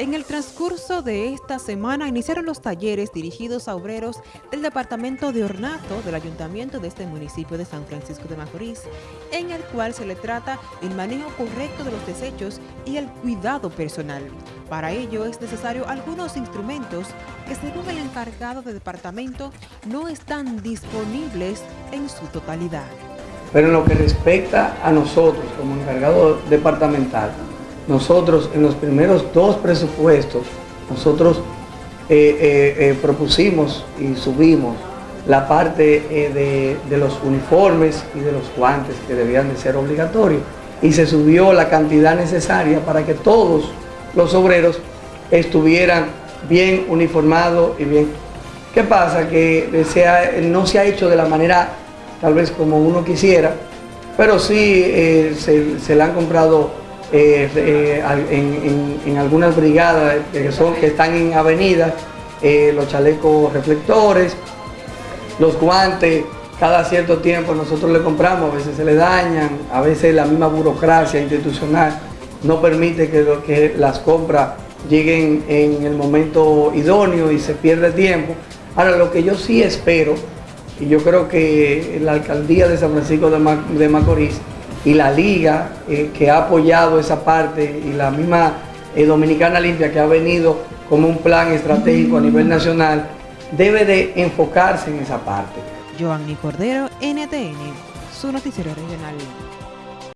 En el transcurso de esta semana iniciaron los talleres dirigidos a obreros del Departamento de Ornato del Ayuntamiento de este municipio de San Francisco de Macorís, en el cual se le trata el manejo correcto de los desechos y el cuidado personal. Para ello es necesario algunos instrumentos que según el encargado del departamento no están disponibles en su totalidad. Pero en lo que respecta a nosotros como encargado departamental, nosotros en los primeros dos presupuestos, nosotros eh, eh, eh, propusimos y subimos la parte de, los uniformes y de los guantes que debían de ser obligatorios y se subió la cantidad necesaria para que todos los obreros estuvieran bien uniformados y bien. ¿Qué pasa? Que no se ha hecho de la manera tal vez como uno quisiera, pero sí se, se le han comprado eh, eh, en, algunas brigadas que, son, que están en avenidas, eh, los chalecos reflectores, los guantes, cada cierto tiempo nosotros le compramos, a veces se le dañan, a veces la misma burocracia institucional no permite que, que las compras lleguen en el momento idóneo y se pierde tiempo. Ahora, lo que yo sí espero, y yo creo que la alcaldía de San Francisco de Macorís y la liga eh, que ha apoyado esa parte y la misma eh, Dominicana Limpia que ha venido como un plan estratégico a nivel nacional, debe de enfocarse en esa parte. Joanny Cordero, NTN, su noticiero regional.